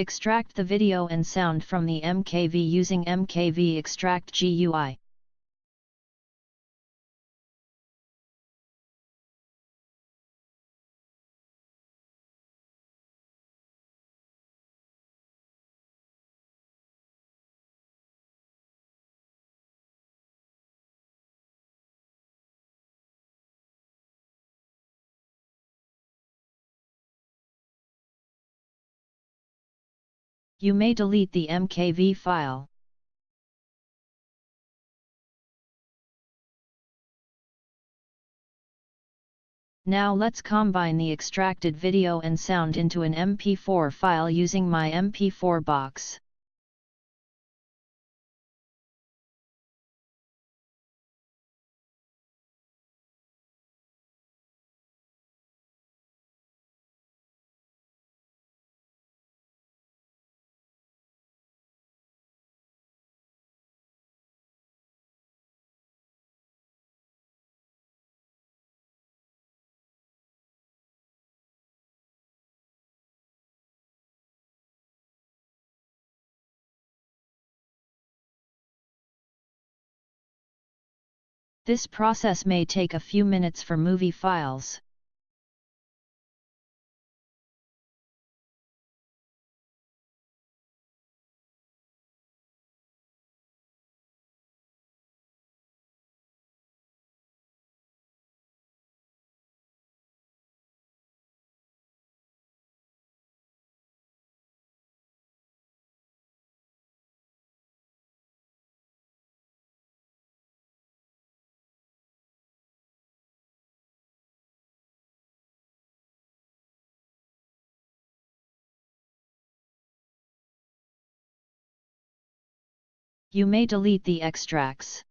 Extract the video and sound from the MKV using MKV Extract GUI. You may delete the MKV file. Now let's combine the extracted video and sound into an MP4 file using my MP4 box. This process may take a few minutes for movie files. You may delete the extracts.